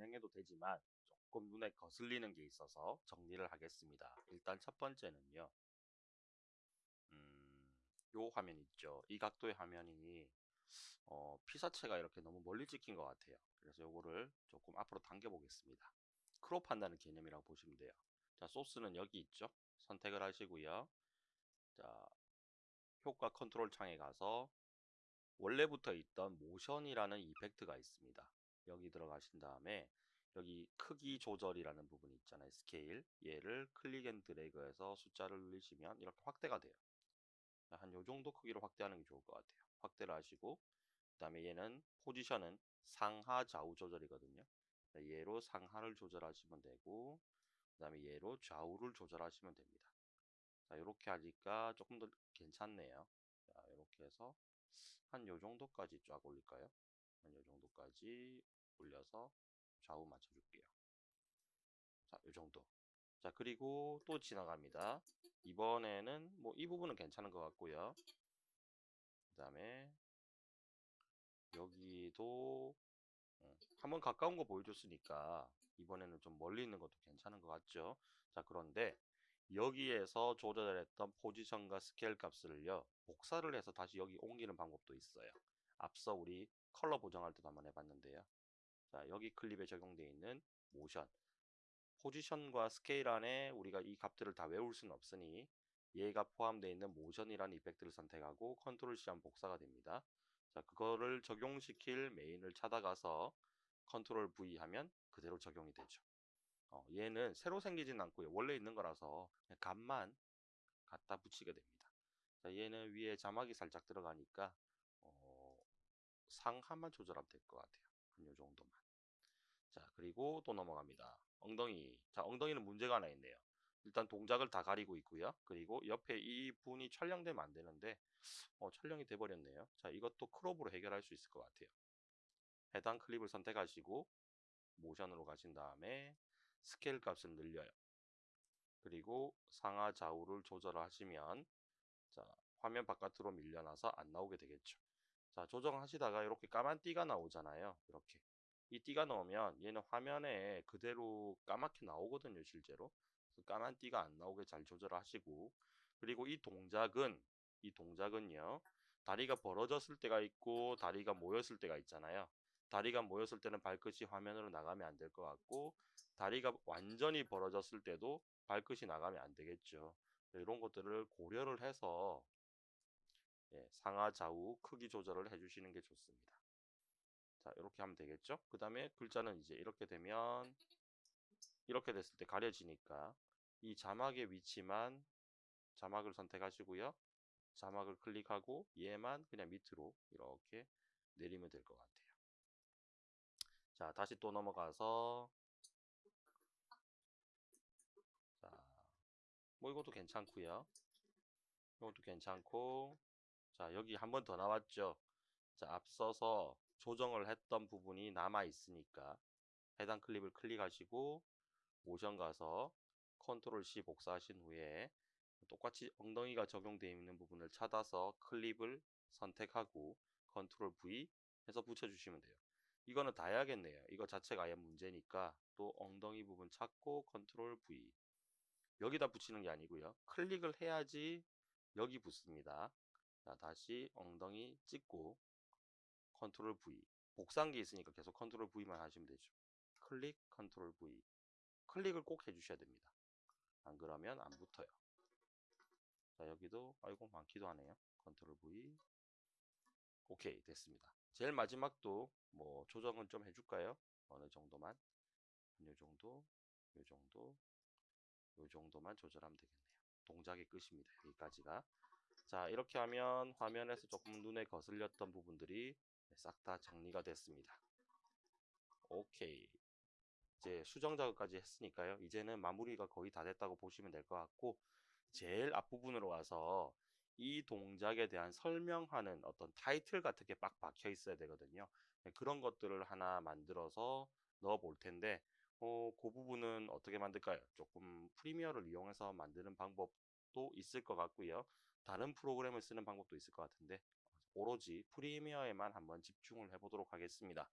진행해도 되지만 조금 눈에 거슬리는 게 있어서 정리를 하겠습니다. 일단 첫 번째는요. 음, 요 화면 있죠. 이 각도의 화면이 어, 피사체가 이렇게 너무 멀리 찍힌 것 같아요. 그래서 요거를 조금 앞으로 당겨 보겠습니다. 크롭한다는 개념이라고 보시면 돼요. 자, 소스는 여기 있죠. 선택을 하시고요. 자, 효과 컨트롤 창에 가서 원래부터 있던 모션이라는 effect가 있습니다. 여기 들어가신 다음에 여기 크기 조절이라는 부분이 있잖아요. 스케일. 얘를 click and drag해서 숫자를 누르시면 이렇게 확대가 돼요. 한 요 정도 크기로 확대하는 게 좋을 것 같아요. 확대를 하시고 그 다음에 얘는 포지션은 상하 좌우 조절이거든요. 얘로 상하를 조절하시면 되고 그 다음에 얘로 좌우를 조절하시면 됩니다. 자 이렇게 하니까 조금 더 괜찮네요. 자 이렇게 해서 한 요 정도까지 쫙 올릴까요? 한 요 정도까지 올려서 좌우 맞춰줄게요. 자, 요 정도. 자, 그리고 또 지나갑니다. 이번에는 뭐 이 부분은 괜찮은 것 같고요. 그 다음에 여기도 음, 한번 가까운 거 보여줬으니까 이번에는 좀 멀리 있는 것도 괜찮은 것 같죠. 자, 그런데 여기에서 조절했던 포지션과 스케일 값을요, 복사를 해서 다시 여기 옮기는 방법도 있어요. 앞서 우리 컬러 보정할 때도 한번 해봤는데요. 자, 여기 클립에 적용되어 있는 모션. 포지션과 스케일 안에 우리가 이 값들을 다 외울 수는 없으니 얘가 포함되어 있는 모션이라는 effect를 선택하고 컨트롤 C 하면 복사가 됩니다. 자, 그거를 적용시킬 메인을 찾아가서 컨트롤 V 하면 그대로 적용이 되죠. 어, 얘는 새로 생기진 않고요. 원래 있는 거라서 값만 갖다 붙이게 됩니다. 자, 얘는 위에 자막이 살짝 들어가니까 어, 상하만 조절하면 될 것 같아요. 한 요 정도만. 자, 그리고 또 넘어갑니다. 엉덩이. 자, 엉덩이는 문제가 하나 있네요. 일단 동작을 다 가리고 있고요. 그리고 옆에 이 분이 촬영되면 안 되는데 어, 촬영이 돼버렸네요. 자, 이것도 크롭으로 해결할 수 있을 것 같아요. 해당 클립을 선택하시고 모션으로 가신 다음에 스케일 값을 늘려요. 그리고 상하 좌우를 조절하시면 자, 화면 바깥으로 밀려나서 안 나오게 되겠죠. 자, 조정하시다가 이렇게 까만 띠가 나오잖아요. 이렇게. 이 띠가 나오면 얘는 화면에 그대로 까맣게 나오거든요, 실제로. 까만 띠가 안 나오게 잘 조절하시고 그리고 이 동작은 이 동작은요. 다리가 벌어졌을 때가 있고 다리가 모였을 때가 있잖아요. 다리가 모였을 때는 발끝이 화면으로 나가면 안 될 것 같고 다리가 완전히 벌어졌을 때도 발끝이 나가면 안 되겠죠. 이런 것들을 고려를 해서 예, 상하 좌우 크기 조절을 해주시는 게 좋습니다. 자 이렇게 하면 되겠죠. 그 다음에 글자는 이제 이렇게 되면 이렇게 됐을 때 가려지니까 이 자막의 위치만 자막을 선택하시고요. 자막을 클릭하고 얘만 그냥 밑으로 이렇게 내리면 될 것 같아요. 자, 다시 또 넘어가서 자, 뭐 이것도 괜찮고요. 이것도 괜찮고 자, 여기 한 번 더 나왔죠. 자, 앞서서 조정을 했던 부분이 남아 있으니까 해당 클립을 클릭하시고 모션 가서 컨트롤 C 복사하신 후에 똑같이 엉덩이가 적용되어 있는 부분을 찾아서 클립을 선택하고 컨트롤 V 해서 붙여주시면 돼요. 이거는 다 해야겠네요. 이거 자체가 아예 문제니까 또 엉덩이 부분 찾고 컨트롤 V 여기다 붙이는 게 아니고요. 클릭을 해야지 여기 붙습니다. 자 다시 엉덩이 찍고 컨트롤 V 복사돼 있으니까 계속 컨트롤 V만 하시면 되죠. 클릭 컨트롤 V 클릭을 꼭 해주셔야 됩니다. 안 그러면 안 붙어요. 자 여기도 아이고 많기도 하네요. 컨트롤 V 오케이 됐습니다. 제일 마지막도 뭐 조정은 좀 해줄까요? 어느 정도만 요 정도 요 정도 요 정도만 조절하면 되겠네요. 동작의 끝입니다. 여기까지가 자 이렇게 하면 화면에서 조금 눈에 거슬렸던 부분들이 싹 다 정리가 됐습니다. 오케이 이제 수정 작업까지 했으니까요. 이제는 마무리가 거의 다 됐다고 보시면 될 것 같고 제일 앞부분으로 와서 이 동작에 대한 설명하는 어떤 타이틀 같은 게 빡 박혀 있어야 되거든요. 네, 그런 것들을 하나 만들어서 넣어 볼 텐데 어, 그 부분은 어떻게 만들까요? 조금 프리미어를 이용해서 만드는 방법도 있을 것 같고요. 다른 프로그램을 쓰는 방법도 있을 것 같은데 오로지 프리미어에만 한번 집중을 해보도록 하겠습니다.